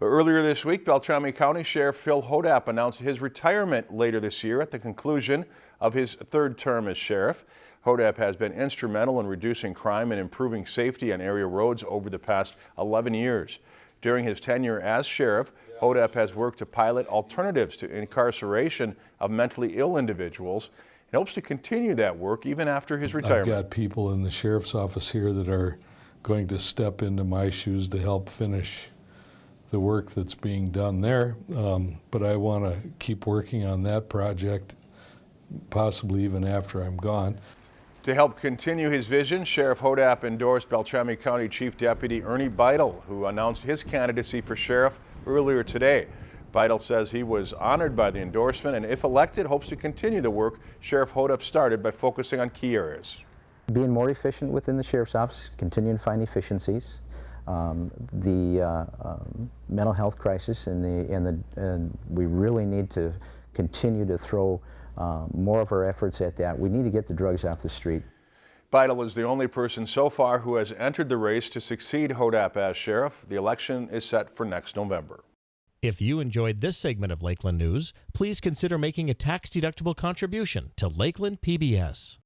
Earlier this week, Beltrami County Sheriff Phil Hodapp announced his retirement later this year at the conclusion of his third term as sheriff. Hodapp has been instrumental in reducing crime and improving safety on area roads over the past 11 years. During his tenure as sheriff, Hodapp has worked to pilot alternatives to incarceration of mentally ill individuals and hopes to continue that work even after his retirement. I've got people in the sheriff's office here that are going to step into my shoes to help finish the work that's being done there. Um, but I want to keep working on that project, possibly even after I'm gone. To help continue his vision, Sheriff Hodapp endorsed Beltrami County Chief Deputy Ernie Beitel, who announced his candidacy for sheriff earlier today. Beitel says he was honored by the endorsement and if elected, hopes to continue the work Sheriff Hodapp started by focusing on key areas. Being more efficient within the Sheriff's Office, continuing to find efficiencies, um, the uh, um, mental health crisis and, the, and, the, and we really need to continue to throw uh, more of our efforts at that. We need to get the drugs off the street. Beitel is the only person so far who has entered the race to succeed Hodapp as sheriff. The election is set for next November. If you enjoyed this segment of Lakeland News, please consider making a tax-deductible contribution to Lakeland PBS.